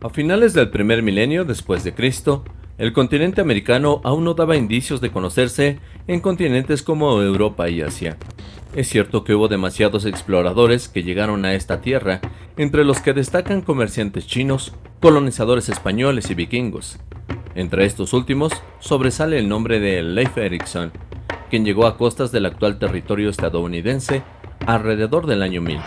A finales del primer milenio después de Cristo, el continente americano aún no daba indicios de conocerse en continentes como Europa y Asia. Es cierto que hubo demasiados exploradores que llegaron a esta tierra, entre los que destacan comerciantes chinos, colonizadores españoles y vikingos. Entre estos últimos sobresale el nombre de Leif Erikson, quien llegó a costas del actual territorio estadounidense alrededor del año 1000,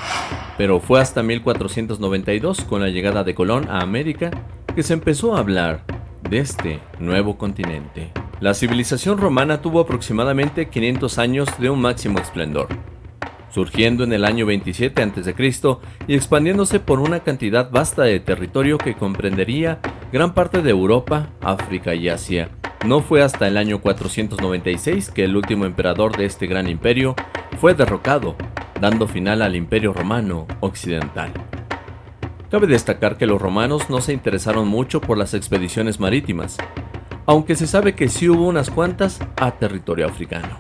pero fue hasta 1492 con la llegada de Colón a América que se empezó a hablar de este nuevo continente. La civilización romana tuvo aproximadamente 500 años de un máximo esplendor, surgiendo en el año 27 a.C. y expandiéndose por una cantidad vasta de territorio que comprendería gran parte de Europa, África y Asia. No fue hasta el año 496 que el último emperador de este gran imperio fue derrocado, dando final al imperio romano occidental. Cabe destacar que los romanos no se interesaron mucho por las expediciones marítimas, aunque se sabe que sí hubo unas cuantas a territorio africano.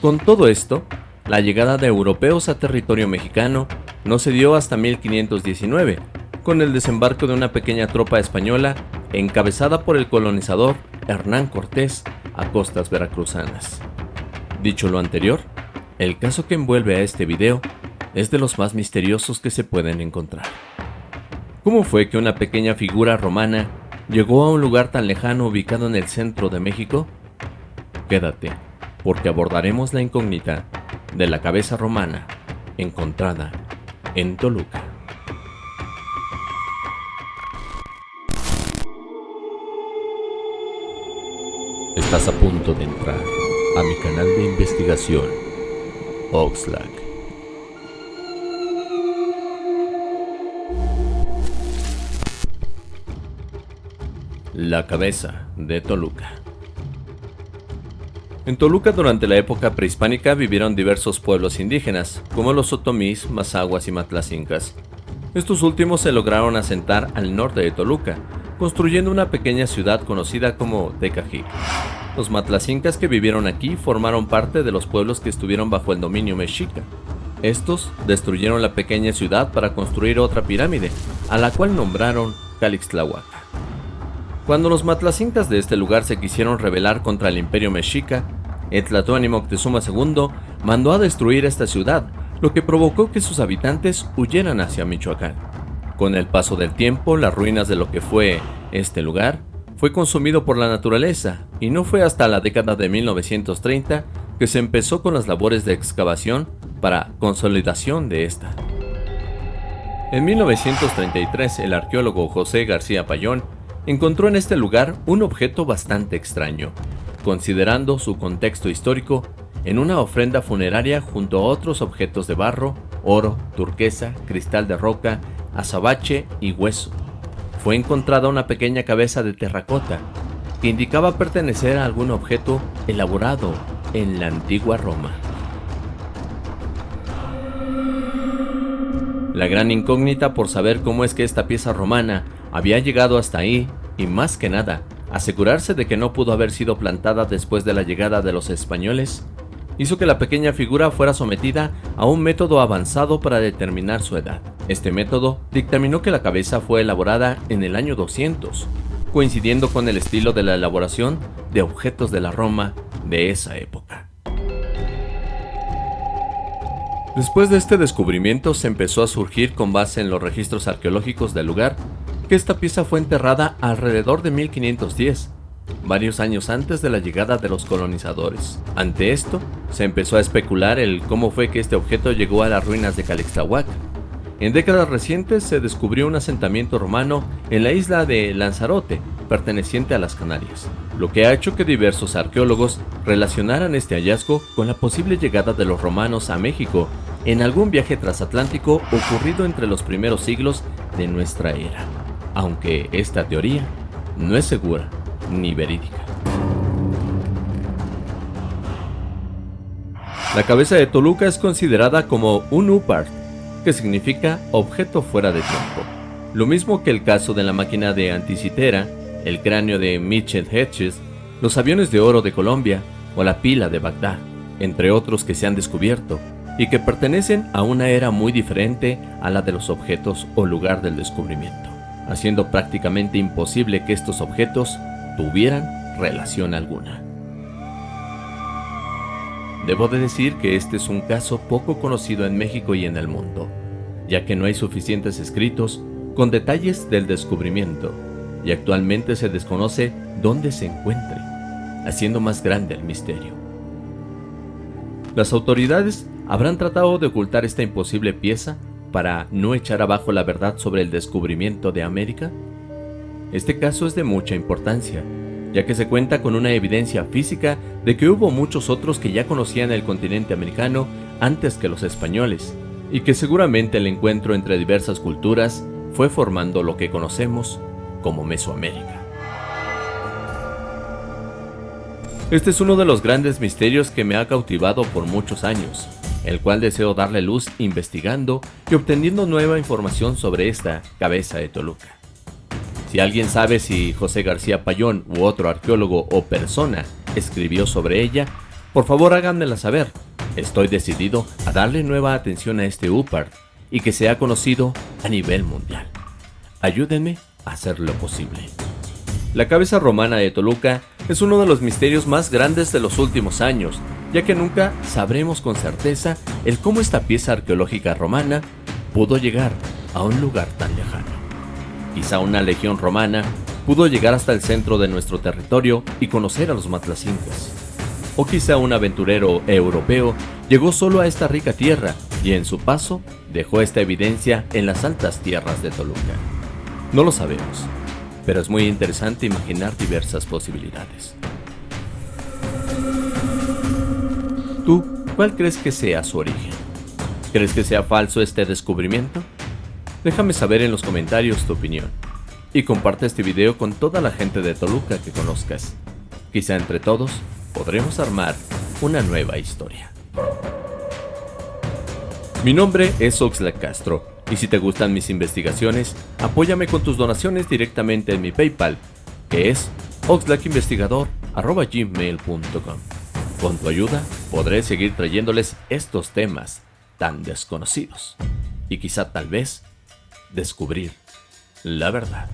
Con todo esto, la llegada de europeos a territorio mexicano no se dio hasta 1519, con el desembarco de una pequeña tropa española encabezada por el colonizador Hernán Cortés a costas veracruzanas. Dicho lo anterior, el caso que envuelve a este video es de los más misteriosos que se pueden encontrar. ¿Cómo fue que una pequeña figura romana llegó a un lugar tan lejano ubicado en el centro de México? Quédate, porque abordaremos la incógnita de la cabeza romana encontrada en Toluca. Estás a punto de entrar a mi canal de investigación, Oxlack. La cabeza de Toluca. En Toluca durante la época prehispánica vivieron diversos pueblos indígenas, como los otomís, mazaguas y matlacincas. Estos últimos se lograron asentar al norte de Toluca, construyendo una pequeña ciudad conocida como Tecajic. Los matlacincas que vivieron aquí formaron parte de los pueblos que estuvieron bajo el dominio mexica. Estos destruyeron la pequeña ciudad para construir otra pirámide, a la cual nombraron Calixtlahuaca. Cuando los matlacincas de este lugar se quisieron rebelar contra el imperio mexica, Etlatoani Moctezuma II mandó a destruir esta ciudad, lo que provocó que sus habitantes huyeran hacia Michoacán. Con el paso del tiempo, las ruinas de lo que fue este lugar fue consumido por la naturaleza y no fue hasta la década de 1930 que se empezó con las labores de excavación para consolidación de esta. En 1933 el arqueólogo José García Payón encontró en este lugar un objeto bastante extraño, considerando su contexto histórico en una ofrenda funeraria junto a otros objetos de barro, oro, turquesa, cristal de roca, azabache y hueso. Fue encontrada una pequeña cabeza de terracota que indicaba pertenecer a algún objeto elaborado en la antigua Roma. La gran incógnita por saber cómo es que esta pieza romana había llegado hasta ahí y más que nada, asegurarse de que no pudo haber sido plantada después de la llegada de los españoles, hizo que la pequeña figura fuera sometida a un método avanzado para determinar su edad. Este método dictaminó que la cabeza fue elaborada en el año 200, coincidiendo con el estilo de la elaboración de objetos de la Roma de esa época. Después de este descubrimiento se empezó a surgir con base en los registros arqueológicos del lugar que esta pieza fue enterrada alrededor de 1510, varios años antes de la llegada de los colonizadores. Ante esto, se empezó a especular el cómo fue que este objeto llegó a las ruinas de Calixtlahuac. En décadas recientes se descubrió un asentamiento romano en la isla de Lanzarote, perteneciente a las Canarias, lo que ha hecho que diversos arqueólogos relacionaran este hallazgo con la posible llegada de los romanos a México en algún viaje transatlántico ocurrido entre los primeros siglos de nuestra era aunque esta teoría no es segura ni verídica. La cabeza de Toluca es considerada como un Upart, que significa objeto fuera de tiempo. Lo mismo que el caso de la máquina de Anticitera, el cráneo de Mitchell Hedges, los aviones de oro de Colombia o la pila de Bagdad, entre otros que se han descubierto y que pertenecen a una era muy diferente a la de los objetos o lugar del descubrimiento. haciendo prácticamente imposible que estos objetos tuvieran relación alguna. Debo de decir que este es un caso poco conocido en México y en el mundo, ya que no hay suficientes escritos con detalles del descubrimiento, y actualmente se desconoce dónde se encuentre, haciendo más grande el misterio. Las autoridades habrán tratado de ocultar esta imposible pieza para no echar abajo la verdad sobre el descubrimiento de América? Este caso es de mucha importancia, ya que se cuenta con una evidencia física de que hubo muchos otros que ya conocían el continente americano antes que los españoles, y que seguramente el encuentro entre diversas culturas fue formando lo que conocemos como Mesoamérica. Este es uno de los grandes misterios que me ha cautivado por muchos años, el cual deseo darle luz investigando y obteniendo nueva información sobre esta cabeza de Toluca. Si alguien sabe si José García Payón u otro arqueólogo o persona escribió sobre ella, por favor háganmela saber. Estoy decidido a darle nueva atención a este UPAR y que sea conocido a nivel mundial. Ayúdenme a hacer lo posible. La cabeza romana de Toluca es uno de los misterios más grandes de los últimos años, ya que nunca sabremos con certeza el cómo esta pieza arqueológica romana pudo llegar a un lugar tan lejano. Quizá una legión romana pudo llegar hasta el centro de nuestro territorio y conocer a los matlacincas. O quizá un aventurero europeo llegó solo a esta rica tierra y en su paso dejó esta evidencia en las altas tierras de Toluca. No lo sabemos, pero es muy interesante imaginar diversas posibilidades. ¿Tú cuál crees que sea su origen? ¿Crees que sea falso este descubrimiento? Déjame saber en los comentarios tu opinión. Y comparte este video con toda la gente de Toluca que conozcas. Quizá entre todos podremos armar una nueva historia. Mi nombre es Oxlack Castro, y si te gustan mis investigaciones, apóyame con tus donaciones directamente en mi PayPal, que es oxlackinvestigador.gmail.com. Con tu ayuda podré seguir trayéndoles estos temas tan desconocidos. Y quizá tal vez descubrir la verdad.